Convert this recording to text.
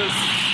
because